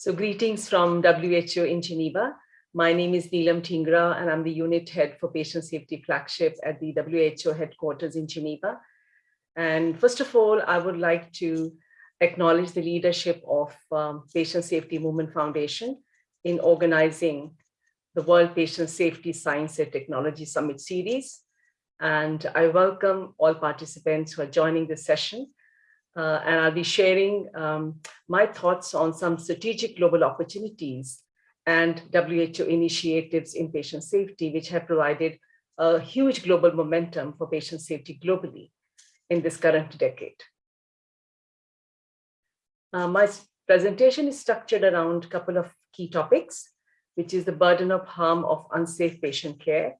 So greetings from WHO in Geneva. My name is Neelam Dhingra and I'm the unit head for patient safety flagship at the WHO headquarters in Geneva. And first of all, I would like to acknowledge the leadership of um, Patient Safety Movement Foundation in organizing the World Patient Safety Science and Technology Summit Series. And I welcome all participants who are joining this session uh, and I'll be sharing um, my thoughts on some strategic global opportunities and WHO initiatives in patient safety, which have provided a huge global momentum for patient safety globally in this current decade. Uh, my presentation is structured around a couple of key topics, which is the burden of harm of unsafe patient care,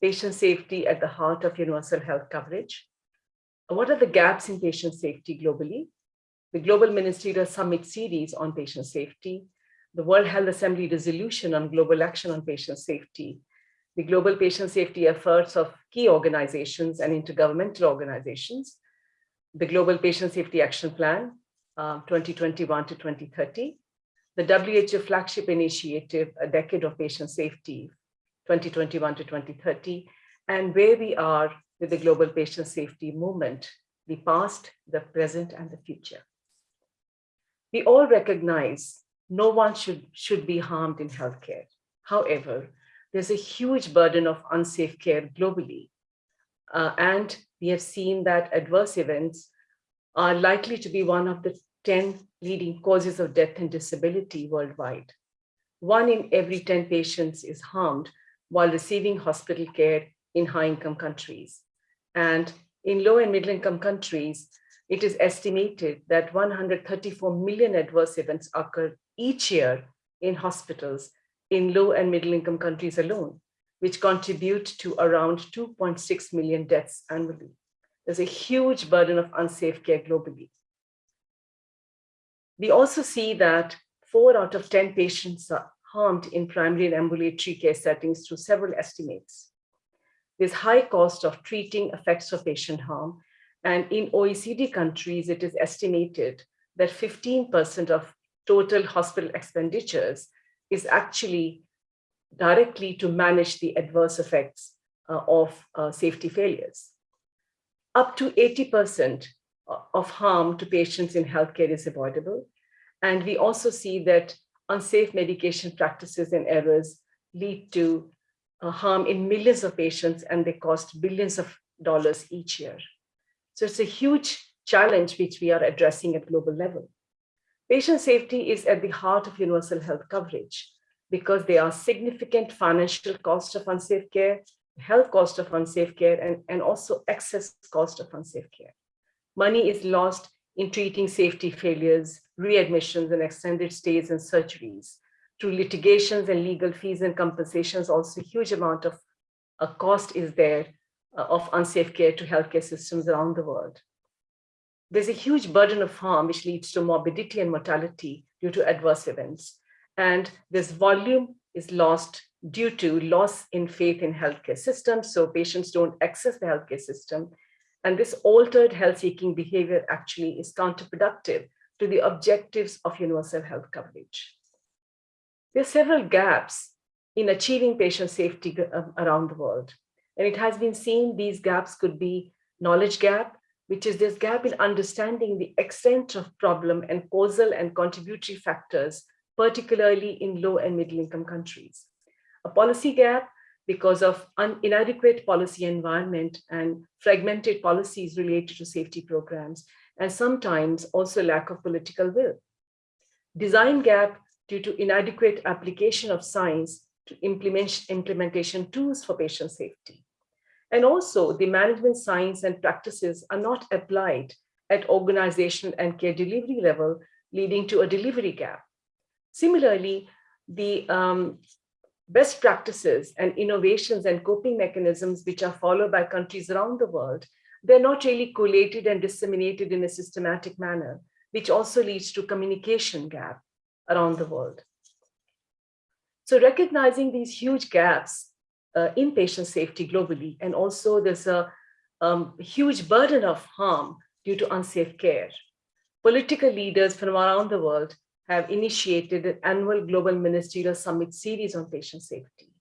patient safety at the heart of universal health coverage, what are the gaps in patient safety globally? The Global Ministerial Summit Series on Patient Safety, the World Health Assembly Resolution on Global Action on Patient Safety, the global patient safety efforts of key organizations and intergovernmental organizations, the Global Patient Safety Action Plan, uh, 2021 to 2030, the WHO flagship initiative, A Decade of Patient Safety, 2021 to 2030, and where we are with the global patient safety movement, the past, the present, and the future. We all recognize no one should, should be harmed in healthcare. However, there's a huge burden of unsafe care globally. Uh, and we have seen that adverse events are likely to be one of the 10 leading causes of death and disability worldwide. One in every 10 patients is harmed while receiving hospital care in high-income countries. And in low and middle income countries, it is estimated that 134 million adverse events occur each year in hospitals in low and middle income countries alone, which contribute to around 2.6 million deaths annually. There's a huge burden of unsafe care globally. We also see that four out of 10 patients are harmed in primary and ambulatory care settings through several estimates. There's high cost of treating effects of patient harm. And in OECD countries, it is estimated that 15% of total hospital expenditures is actually directly to manage the adverse effects uh, of uh, safety failures. Up to 80% of harm to patients in healthcare is avoidable. And we also see that unsafe medication practices and errors lead to uh, harm in millions of patients and they cost billions of dollars each year. So it's a huge challenge which we are addressing at global level. Patient safety is at the heart of universal health coverage because there are significant financial costs of unsafe care, health cost of unsafe care, and, and also excess cost of unsafe care. Money is lost in treating safety failures, readmissions, and extended stays and surgeries through litigations and legal fees and compensations, also a huge amount of a cost is there uh, of unsafe care to healthcare systems around the world. There's a huge burden of harm which leads to morbidity and mortality due to adverse events. And this volume is lost due to loss in faith in healthcare systems. So patients don't access the healthcare system. And this altered health-seeking behavior actually is counterproductive to the objectives of universal health coverage. There are several gaps in achieving patient safety uh, around the world. And it has been seen these gaps could be knowledge gap, which is this gap in understanding the extent of problem and causal and contributory factors, particularly in low and middle income countries. A policy gap because of inadequate policy environment and fragmented policies related to safety programs, and sometimes also lack of political will. Design gap due to inadequate application of science to implement, implementation tools for patient safety. And also the management science and practices are not applied at organizational and care delivery level, leading to a delivery gap. Similarly, the um, best practices and innovations and coping mechanisms which are followed by countries around the world, they're not really collated and disseminated in a systematic manner, which also leads to communication gap around the world. So recognizing these huge gaps uh, in patient safety globally, and also there's a um, huge burden of harm due to unsafe care. Political leaders from around the world have initiated an annual Global Ministerial Summit series on patient safety.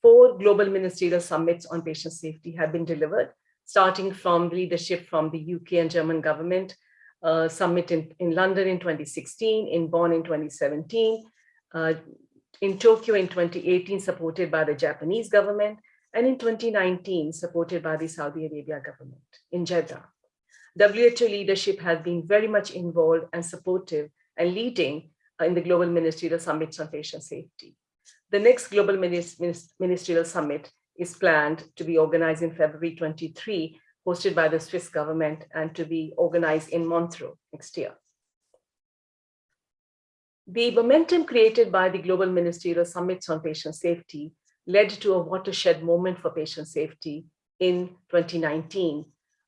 Four Global Ministerial Summits on patient safety have been delivered, starting from leadership from the UK and German government, uh, summit in, in London in 2016, in Bonn in 2017, uh, in Tokyo in 2018, supported by the Japanese government, and in 2019, supported by the Saudi Arabia government in Jeddah. WHO leadership has been very much involved and supportive and leading in the Global Ministerial Summits on Patient Safety. The next Global Ministerial Summit is planned to be organized in February 23, hosted by the Swiss government and to be organized in Montreux next year. The momentum created by the Global Ministerial Summits on Patient Safety led to a watershed moment for patient safety in 2019,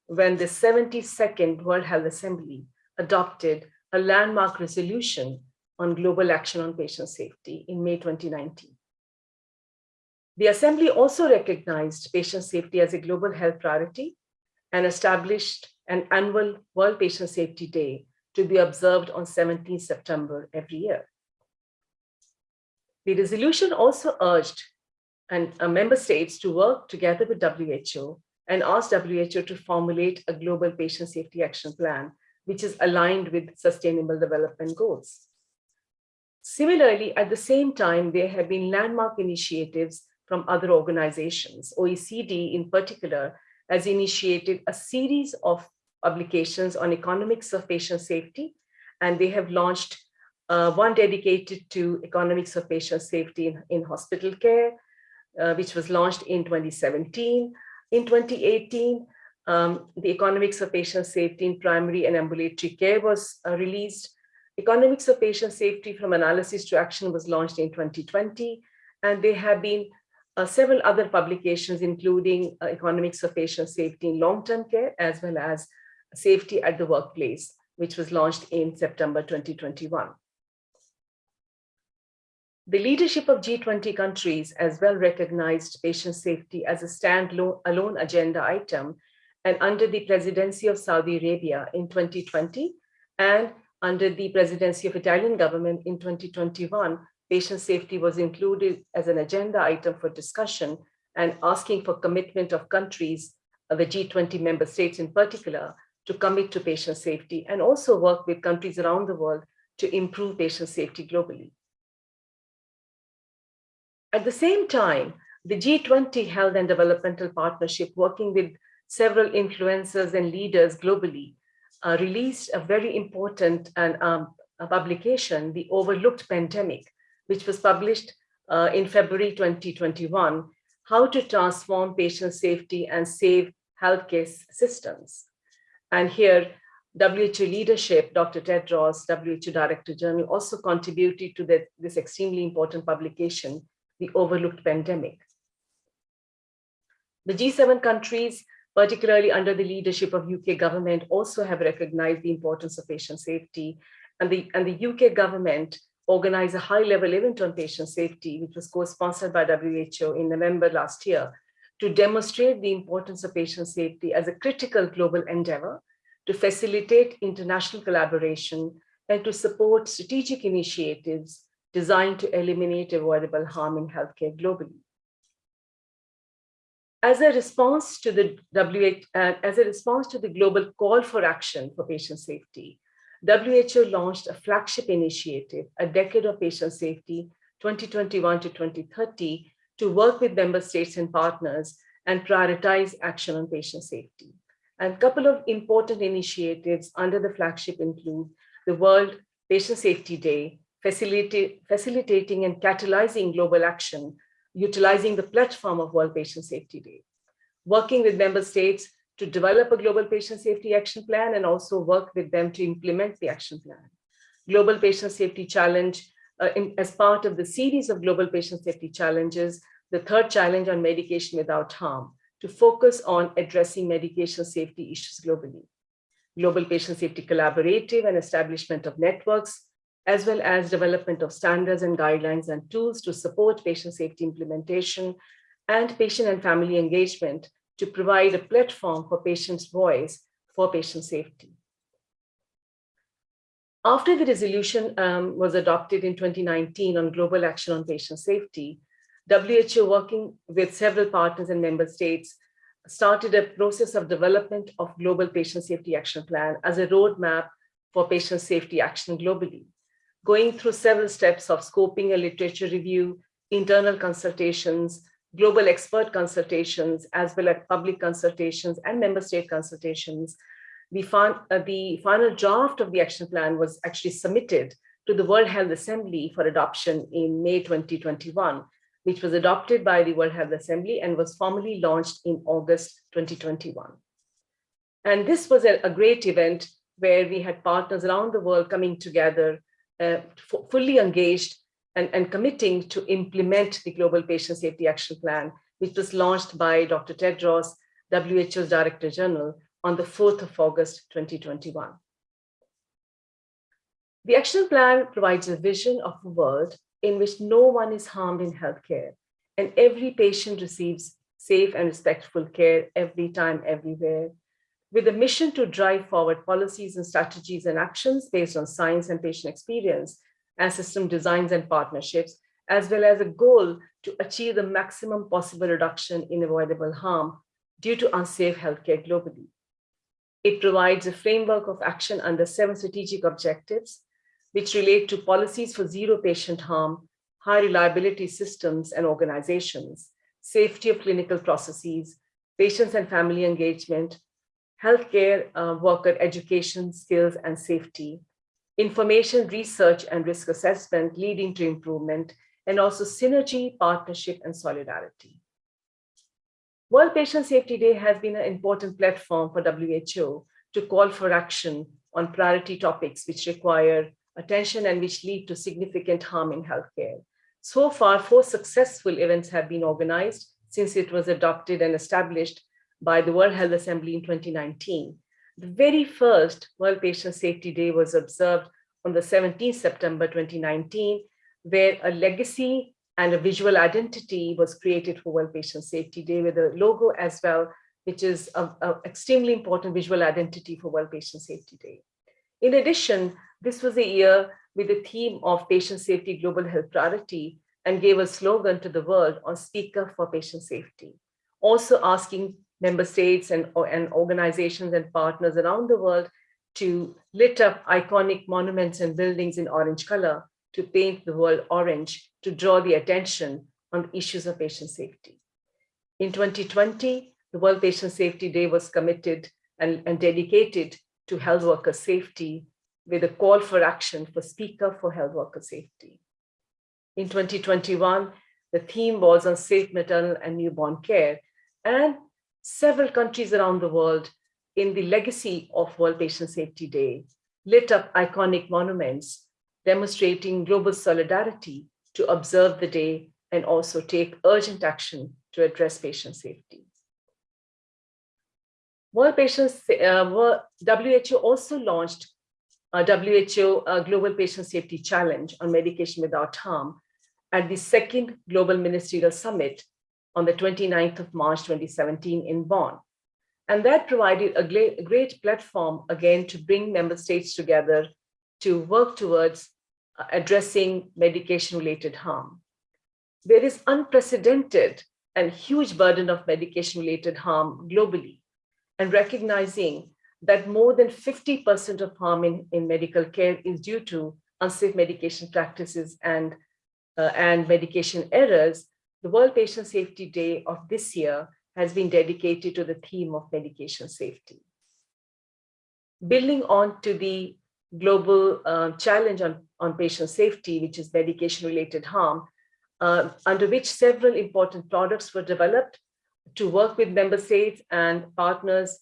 when the 72nd World Health Assembly adopted a landmark resolution on global action on patient safety in May 2019. The Assembly also recognized patient safety as a global health priority and established an annual World Patient Safety Day to be observed on 17 September every year. The resolution also urged and uh, member states to work together with WHO and asked WHO to formulate a global patient safety action plan, which is aligned with sustainable development goals. Similarly, at the same time, there have been landmark initiatives from other organizations. OECD in particular has initiated a series of publications on economics of patient safety, and they have launched uh, one dedicated to economics of patient safety in, in hospital care, uh, which was launched in 2017. In 2018, um, the economics of patient safety in primary and ambulatory care was uh, released. Economics of patient safety from analysis to action was launched in 2020, and they have been several other publications, including uh, economics of patient safety in long-term care, as well as safety at the workplace, which was launched in September 2021. The leadership of G20 countries as well recognized patient safety as a standalone alone agenda item and under the presidency of Saudi Arabia in 2020 and under the presidency of Italian government in 2021, patient safety was included as an agenda item for discussion and asking for commitment of countries, uh, the G20 member states in particular, to commit to patient safety and also work with countries around the world to improve patient safety globally. At the same time, the G20 Health and Developmental Partnership, working with several influencers and leaders globally, uh, released a very important and um, publication, The Overlooked Pandemic, which was published uh, in February 2021, How to Transform Patient Safety and Save Healthcare Systems. And here, WHO leadership, Dr. Ted Tedros, WHO Director General, also contributed to the, this extremely important publication the overlooked pandemic. The G7 countries, particularly under the leadership of UK government, also have recognized the importance of patient safety. And the, and the UK government organized a high-level event on patient safety, which was co-sponsored by WHO in November last year, to demonstrate the importance of patient safety as a critical global endeavor to facilitate international collaboration and to support strategic initiatives designed to eliminate avoidable harm in healthcare globally. As a response to the WHO, uh, as a response to the global call for action for patient safety, WHO launched a flagship initiative, a decade of patient safety, 2021 to 2030, to work with member states and partners and prioritize action on patient safety. And a couple of important initiatives under the flagship include the World Patient Safety Day, facilitating and catalyzing global action, utilizing the platform of World Patient Safety Day, working with member states to develop a global patient safety action plan and also work with them to implement the action plan. Global Patient Safety Challenge, uh, in, as part of the series of Global Patient Safety Challenges, the third challenge on medication without harm, to focus on addressing medication safety issues globally. Global Patient Safety Collaborative and establishment of networks as well as development of standards and guidelines and tools to support patient safety implementation and patient and family engagement to provide a platform for patients' voice for patient safety. After the resolution um, was adopted in 2019 on global action on patient safety, WHO working with several partners and member states started a process of development of global patient safety action plan as a roadmap for patient safety action globally, going through several steps of scoping a literature review, internal consultations, global expert consultations, as well as public consultations and member state consultations. The, uh, the final draft of the action plan was actually submitted to the World Health Assembly for adoption in May 2021, which was adopted by the World Health Assembly and was formally launched in August 2021. And this was a, a great event where we had partners around the world coming together, uh, fully engaged and, and committing to implement the Global Patient Safety Action Plan, which was launched by Dr. Tedros, WHO's Director General, on the 4th of August 2021. The action plan provides a vision of a world in which no one is harmed in healthcare and every patient receives safe and respectful care every time, everywhere, with a mission to drive forward policies and strategies and actions based on science and patient experience and system designs and partnerships, as well as a goal to achieve the maximum possible reduction in avoidable harm due to unsafe healthcare globally. It provides a framework of action under seven strategic objectives, which relate to policies for zero patient harm, high reliability systems and organizations, safety of clinical processes, patients and family engagement, healthcare uh, worker education, skills and safety, information research and risk assessment leading to improvement, and also synergy, partnership, and solidarity. World Patient Safety Day has been an important platform for WHO to call for action on priority topics which require attention and which lead to significant harm in healthcare. So far, four successful events have been organized since it was adopted and established by the World Health Assembly in 2019. The very first World Patient Safety Day was observed on the 17th September 2019, where a legacy and a visual identity was created for World Patient Safety Day with a logo as well, which is an extremely important visual identity for World Patient Safety Day. In addition, this was a year with the theme of patient safety global health priority and gave a slogan to the world on speaker for patient safety. Also asking member states and, and organizations and partners around the world to lit up iconic monuments and buildings in orange color to paint the world orange to draw the attention on issues of patient safety. In 2020, the World Patient Safety Day was committed and, and dedicated to health worker safety with a call for action for speaker for health worker safety. In 2021, the theme was on safe maternal and newborn care and several countries around the world in the legacy of World Patient Safety Day lit up iconic monuments demonstrating global solidarity to observe the day and also take urgent action to address patient safety. World Patients, uh, WHO also launched a WHO uh, Global Patient Safety Challenge on medication without harm at the second Global Ministerial Summit on the 29th of March 2017 in Bonn. And that provided a great, platform, again, to bring member states together to work towards uh, addressing medication-related harm. There is unprecedented and huge burden of medication-related harm globally, and recognizing that more than 50% of harm in, in medical care is due to unsafe medication practices and, uh, and medication errors, the World Patient Safety Day of this year has been dedicated to the theme of medication safety. Building on to the global uh, challenge on, on patient safety, which is medication-related harm, uh, under which several important products were developed to work with member states and partners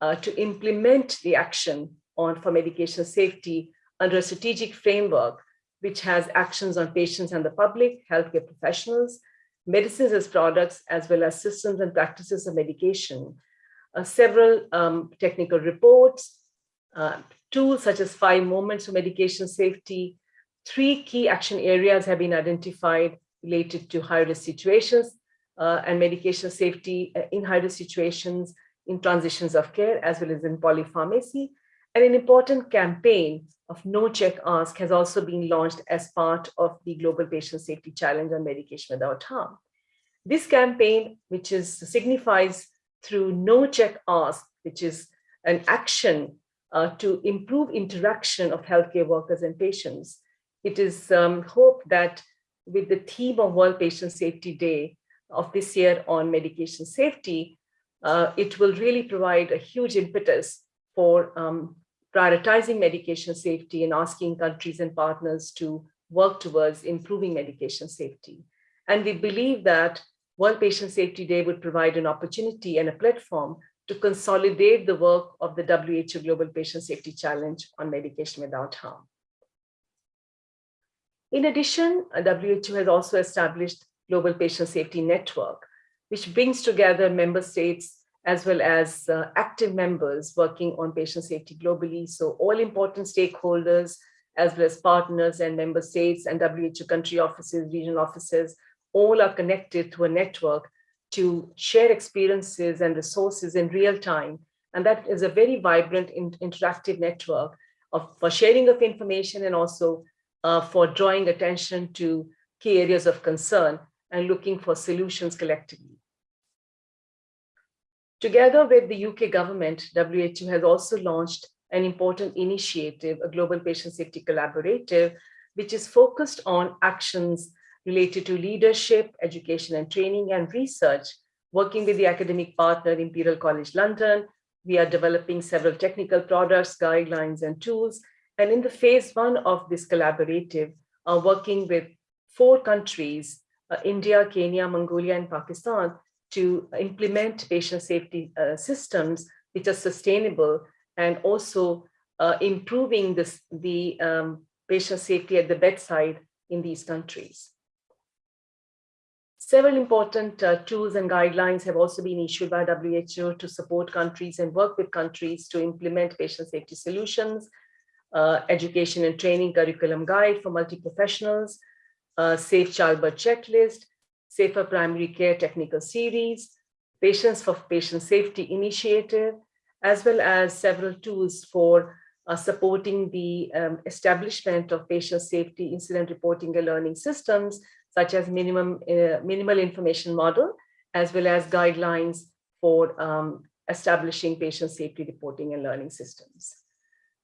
uh, to implement the action on for medication safety under a strategic framework, which has actions on patients and the public, healthcare professionals, medicines as products, as well as systems and practices of medication, uh, several um, technical reports, uh, tools such as five moments of medication safety, three key action areas have been identified related to high-risk situations uh, and medication safety uh, in high-risk situations, in transitions of care, as well as in polypharmacy, and an important campaign of Know Check Ask has also been launched as part of the Global Patient Safety Challenge on Medication Without Harm. This campaign, which is signifies through Know Check Ask, which is an action uh, to improve interaction of healthcare workers and patients. It is um, hoped that with the theme of World Patient Safety Day of this year on medication safety, uh, it will really provide a huge impetus for um, prioritizing medication safety and asking countries and partners to work towards improving medication safety. And we believe that World Patient Safety Day would provide an opportunity and a platform to consolidate the work of the WHO Global Patient Safety Challenge on medication without harm. In addition, WHO has also established Global Patient Safety Network, which brings together member states as well as uh, active members working on patient safety globally. So all important stakeholders, as well as partners and member states and WHO country offices, regional offices, all are connected to a network to share experiences and resources in real time. And that is a very vibrant interactive network of, for sharing of information and also uh, for drawing attention to key areas of concern and looking for solutions collectively. Together with the UK government, WHO has also launched an important initiative, a Global Patient Safety Collaborative, which is focused on actions related to leadership, education and training and research, working with the academic partner Imperial College London. We are developing several technical products, guidelines and tools. And in the phase one of this collaborative, are working with four countries, uh, India, Kenya, Mongolia, and Pakistan, to implement patient safety uh, systems which are sustainable and also uh, improving this, the um, patient safety at the bedside in these countries. Several important uh, tools and guidelines have also been issued by WHO to support countries and work with countries to implement patient safety solutions, uh, education and training curriculum guide for multi-professionals, uh, safe childbirth checklist, safer primary care technical series, patients for patient safety initiative, as well as several tools for uh, supporting the um, establishment of patient safety incident reporting and learning systems such as minimum uh, minimal information model, as well as guidelines for um, establishing patient safety reporting and learning systems.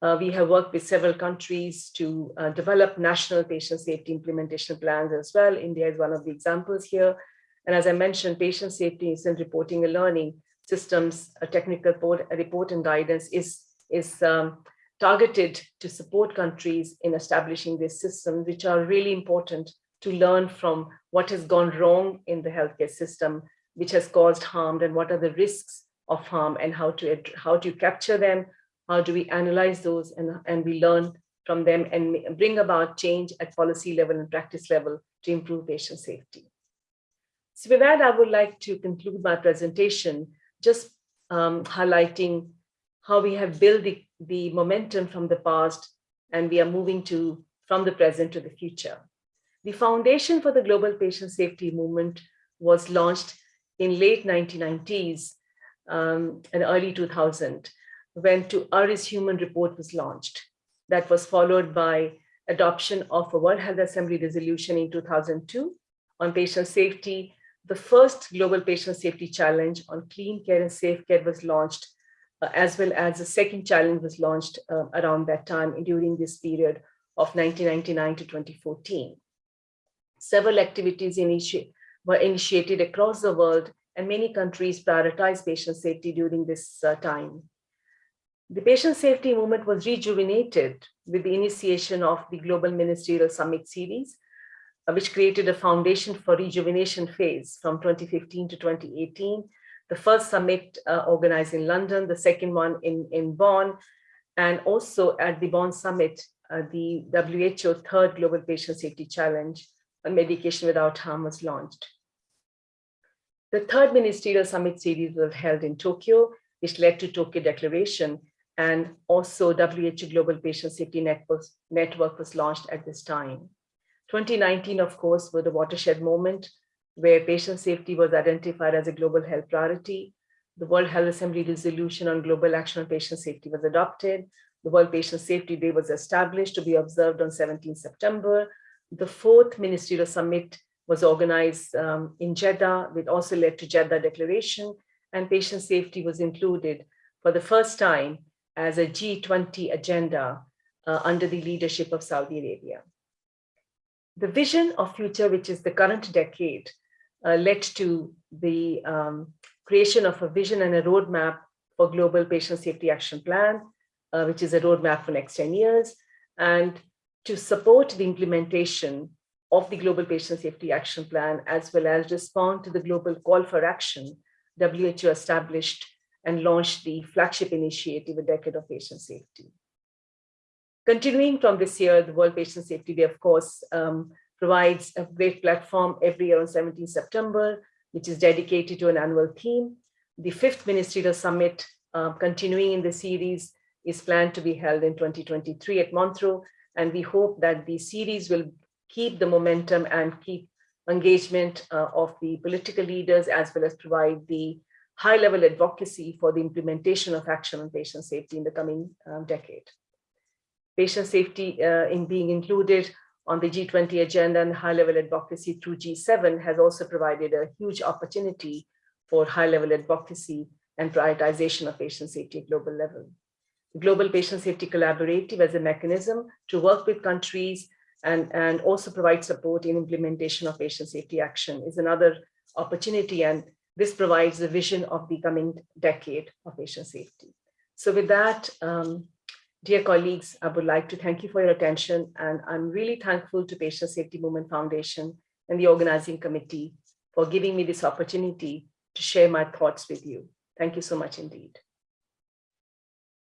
Uh, we have worked with several countries to uh, develop national patient safety implementation plans as well. India is one of the examples here. And as I mentioned, patient safety incident reporting and learning systems, a technical report, a report and guidance is, is um, targeted to support countries in establishing these systems, which are really important to learn from what has gone wrong in the healthcare system, which has caused harm and what are the risks of harm and how to, how to capture them, how do we analyze those and, and we learn from them and bring about change at policy level and practice level to improve patient safety. So with that, I would like to conclude my presentation, just um, highlighting how we have built the, the momentum from the past and we are moving to from the present to the future. The foundation for the global patient safety movement was launched in late 1990s um, and early 2000 when To Err Is Human report was launched. That was followed by adoption of a World Health Assembly resolution in 2002 on patient safety. The first global patient safety challenge on clean care and safe care was launched, uh, as well as the second challenge was launched uh, around that time during this period of 1999 to 2014 several activities were initiated across the world and many countries prioritized patient safety during this uh, time. The patient safety movement was rejuvenated with the initiation of the Global Ministerial Summit Series, uh, which created a foundation for rejuvenation phase from 2015 to 2018. The first summit uh, organized in London, the second one in, in Bonn, and also at the Bonn Summit, uh, the WHO third Global Patient Safety Challenge on medication without harm was launched. The third ministerial summit series was held in Tokyo, which led to Tokyo Declaration, and also WHO Global Patient Safety Network, Network was launched at this time. 2019, of course, was the watershed moment where patient safety was identified as a global health priority. The World Health Assembly resolution on global action on patient safety was adopted. the World Patient Safety Day was established to be observed on 17 September. The fourth ministerial summit was organized um, in Jeddah, which also led to Jeddah Declaration, and patient safety was included for the first time as a G20 agenda uh, under the leadership of Saudi Arabia. The vision of future, which is the current decade, uh, led to the um, creation of a vision and a roadmap for Global Patient Safety Action Plan, uh, which is a roadmap for next 10 years. And to support the implementation of the Global Patient Safety Action Plan, as well as respond to the global call for action, WHO established and launched the flagship initiative, A Decade of Patient Safety. Continuing from this year, the World Patient Safety Day, of course, um, provides a great platform every year on 17 September, which is dedicated to an annual theme. The fifth ministerial summit, uh, continuing in the series, is planned to be held in 2023 at Montreux. And we hope that the series will keep the momentum and keep engagement uh, of the political leaders, as well as provide the high level advocacy for the implementation of action on patient safety in the coming um, decade. Patient safety uh, in being included on the G20 agenda and high level advocacy through G7 has also provided a huge opportunity for high level advocacy and prioritization of patient safety at global level. The Global Patient Safety Collaborative as a mechanism to work with countries and, and also provide support in implementation of patient safety action is another opportunity. And this provides a vision of the coming decade of patient safety. So with that, um, dear colleagues, I would like to thank you for your attention. And I'm really thankful to Patient Safety Movement Foundation and the organizing committee for giving me this opportunity to share my thoughts with you. Thank you so much indeed.